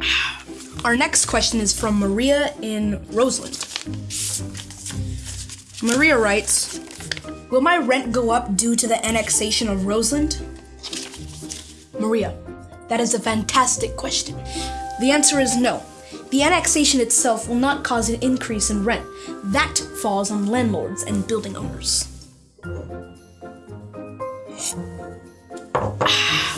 Our next question is from Maria in Roseland. Maria writes Will my rent go up due to the annexation of Roseland? Maria, that is a fantastic question. The answer is no. The annexation itself will not cause an increase in rent. That falls on landlords and building owners. Ah.